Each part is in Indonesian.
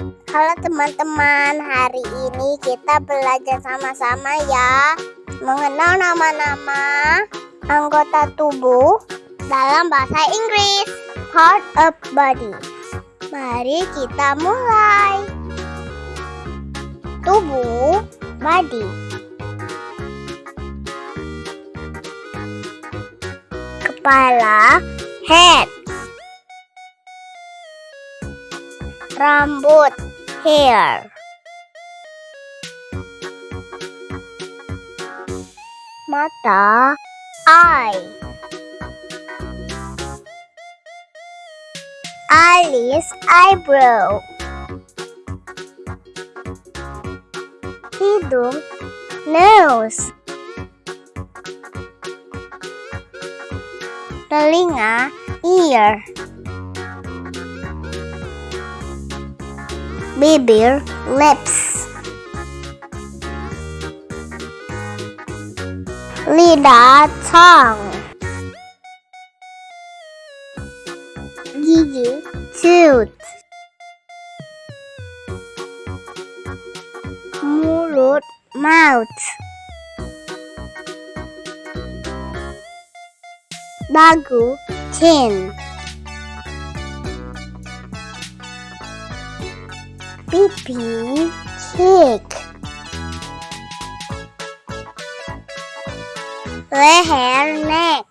Halo teman-teman, hari ini kita belajar sama-sama ya. Mengenal nama-nama anggota tubuh dalam bahasa Inggris Part of body. Mari kita mulai. Tubuh, body. Kepala, head Rambut, hair. Mata eye. Alis eyebrow. Hidung nose. Telinga ear bibir lips. Lidah tongue gigi tooth mulut mouth. Dagu chin pipi cheek leher neck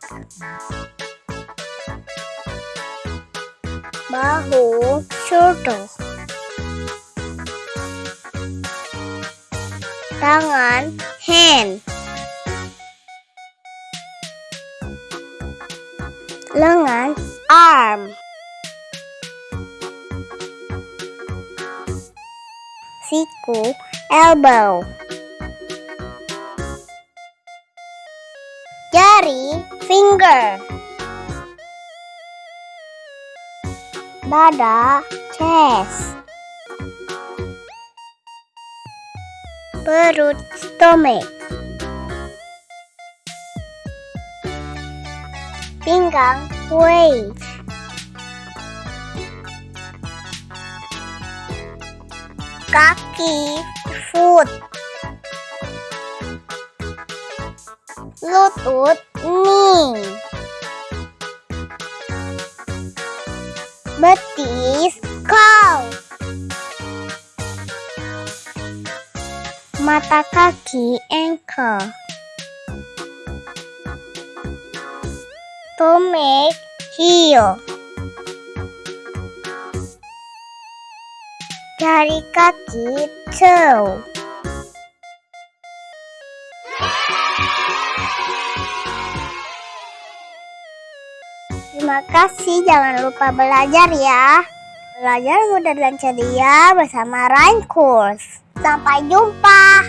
bahu shoulder tangan hand lengan arm siku elbow. Jari finger. Dada chest. Perut stomach. Pinggang waist kaki foot. Lutut knee. Betis cow mata kaki ankle. Stomach heel jari kaki toe Terima kasih, jangan lupa belajar ya. Belajar mudah dan ceria bersama Rhyme Course. Sampai jumpa.